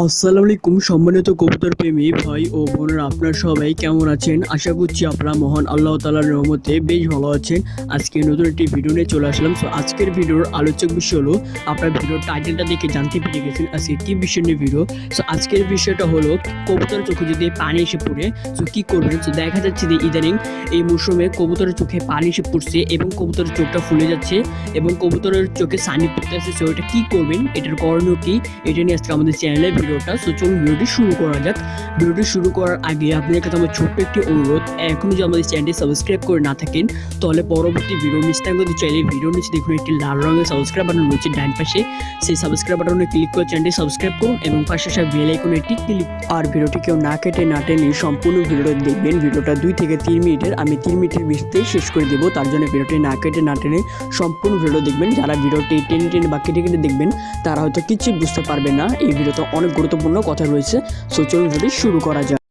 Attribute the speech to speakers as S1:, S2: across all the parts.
S1: আসসালামু আলাইকুম, সম্মানিত কবুতর প্রেমী ভাই ও বোনেরা, আপনার সবাই কেমন আছেন? আশা করছি আপনারা মহান আল্লাহ তালার রহমতে বেশ ভালো আছেন। আজকে নতুন একটি ভিডিও নিয়ে চলে আসলাম। সো আজকের ভিডিওর আলোচক বিষয় হলো, আপনার ভিডিওর টাইটেলটা দেখে জানতে পেরে গেছেন আজকে কি বিষয় নিয়ে ভিডিও সো আজকের বিষয়টা হলো কবুতরের চোখে যদি পানি এসে পড়ে সো কি করবেন? সো দেখা যাচ্ছে যে ইদানিং এই মৌসুমে কবুতরের চোখে পানি এসে পড়ছে এবং কবুতরের চোখটা ফুলে যাচ্ছে এবং কবুতরের চোখে সানি পড়তেছে। সো এটা কি করবেন? এটার করণীয় কি? এটা নিয়ে আজকে আমাদের চ্যানেলে ভিডিওটা। সো চলুন ভিডিওটি শুরু করা যাক। ভিডিওটি শুরু করার আগে আপনাদের কাছে আমার ছোট্ট একটি অনুরোধ। এখন যদি আমাদের চ্যানেলটি সাবস্ক্রাইব করে না থাকেন, তাহলে পরবর্তী ভিডিও মিস না করতে চাইলে ভিডিও নিচে দেখুন, একটি লাল রঙের সাবস্ক্রাইব বাটন রয়েছে ডান পাশে। সেই সাবস্ক্রাইব বাটনে ক্লিক করে চ্যানেলটি সাবস্ক্রাইব করুন এবং পাশে সব বেল আইকনে একটি ক্লিক আর ভিডিওটি কেউ না কেটে না টেনে সম্পূর্ণ ভিডিওটা দেখবেন। ভিডিওটা দুই থেকে তিন মিনিটের, আমি তিন মিনিটের ভিতরেই শেষ করে দেবো। তার জন্য ভিডিওটি না কেটে না টেনে সম্পূর্ণ ভিডিও দেখবেন। যারা ভিডিওটি টেনে টেনে বা কেটে কেটে দেখবেন, তারা হয়তো কিছু বুঝতে পারবে না। এই ভিডিওতে অনেক গুরুত্বপূর্ণ কথা রয়েছে। সো চলুন শুরু করা যাক।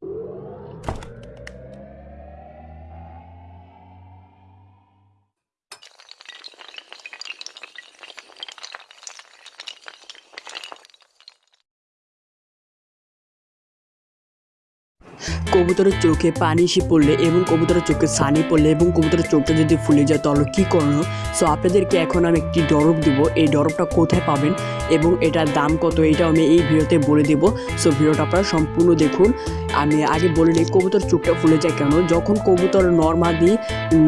S1: কবুতরের চোখে পানি এসে পড়লে এবং কবুতরের চোখে সানি পড়লে এবং কবুতরের চোখটা যদি ফুলে যায়, তাহলে কী করণীয়? সো আপনাদেরকে এখন আমি একটি ডরব দিব। এই ডরবটা কোথায় পাবেন এবং এটার দাম কত, এটাও আমি এই ভিডিওতে বলে দেবো। সো ভিডিওটা আপনারা সম্পূর্ণ দেখুন। আমি আগে বলে নিই কবুতর চোখটা ফুলে যায় কেন। যখন কবুতর নর্মালি,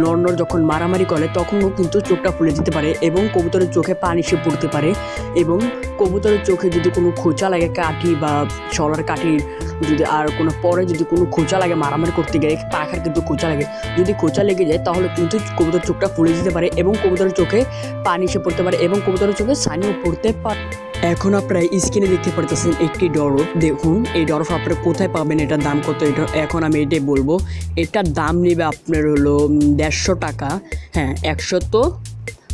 S1: নর্নর যখন মারামারি করে, তখনও কিন্তু চোখটা ফুলে যেতে পারে এবং কবুতরের চোখে পানি এসে পড়তে পারে এবং কবুতরের চোখে যদি কোনো খোঁচা লাগে কাঠি বা শলার কাঠি যদি আর কোনো পরে যদি কোনো খোঁচা লাগে, মারামারি করতে গেলে পাখার কিন্তু খোঁচা লাগে, যদি খোঁচা লেগে যায়, তাহলে কিন্তু কবুতর চোখটা ফুলে যেতে পারে এবং কবুতরের চোখে পানি এসে পড়তে পারে এবং কবুতরের চোখে সানিও পড়তে পারে। এখন আপনারা স্ক্রিনে দেখতে পারতেছেন একটি ডরফ। দেখুন, এই ডরফ আপনারা কোথায় পাবেন, এটার দাম কত? এটা এখন আমি এটাই বলব। এটার দাম নেবে আপনার হলো দেড়শো টাকা। হ্যাঁ একশো তো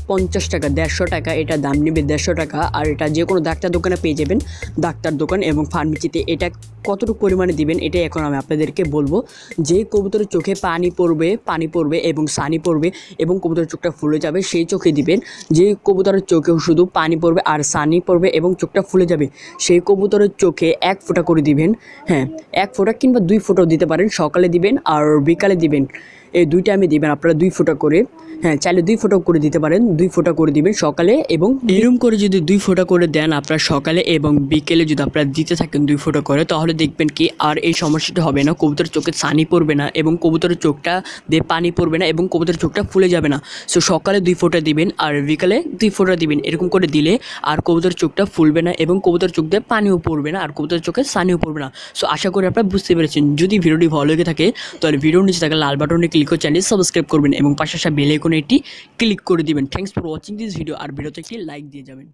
S1: পঞ্চাশ টাকা, দেড়শো টাকা, এটা দাম নেবে দেড়শো টাকা, আর এটা যে কোনো ডাক্তার দোকানে পেয়ে যাবেন, ডাক্তার দোকান এবং ফার্মেসিতে। এটা কতটুকু পরিমাণে দিবেন, এটাই এখন আমি আপনাদেরকে বলব। যে কবুতরের চোখে পানি পড়বে পানি পড়বে এবং সানি পড়বে এবং কবুতরের চোখটা ফুলে যাবে, সেই চোখে দিবেন। যে কবুতরের চোখেও শুধু পানি পড়বে আর সানি পড়বে এবং চোখটা ফুলে যাবে, সেই কবুতরের চোখে এক ফোঁটা করে দিবেন হ্যাঁ এক ফোঁটা কিংবা দুই ফোঁটাও দিতে পারেন। সকালে দিবেন আর বিকালে দিবেন, এই দুইটা আমি দিবেন, আপনারা দুই ফোঁটা করে। হ্যাঁ চাইলে দুই ফোঁটা করে দিতে পারেন, দুই ফোঁটা করে দিবেন সকালে এবং এরম করে যদি দুই ফোঁটা করে দেন আপনারা সকালে এবং বিকেলে যদি আপনারা দিতে থাকেন দুই ফোঁটা করে, তাহলে দেখবেন কি আর এই সমস্যাটা হবে না, কবুতরের চোখে সানি পড়বে না এবং কবুতরের চোখটা দিয়ে পানি পড়বে না এবং কবুতরের চোখটা ফুলে যাবে না। সো সকালে দুই ফোঁটা দিবেন আর বিকালে দুই ফোঁটা দিবেন, এরকম করে দিলে আর কবুতরের চোখটা ফুলবে না এবং কবুতরের চোখ দিয়ে পানিও পড়বে না আর কবুতরের চোখে সানিও পড়বে না। সো আশা করি আপনারা বুঝতে পেরেছেন। যদি ভিডিওটি ভালো লেগে থাকে, তাহলে ভিডিওর নিচে থাকা লাল বাটনে ক্লিক করে চ্যানেল সাবস্ক্রাইব করবেন এবং পাশাপাশি বেলে এটি ক্লিক করে দিবেন। Thanks for watching this video আর ভিডিওতে একটি লাইক দিয়ে যাবেন।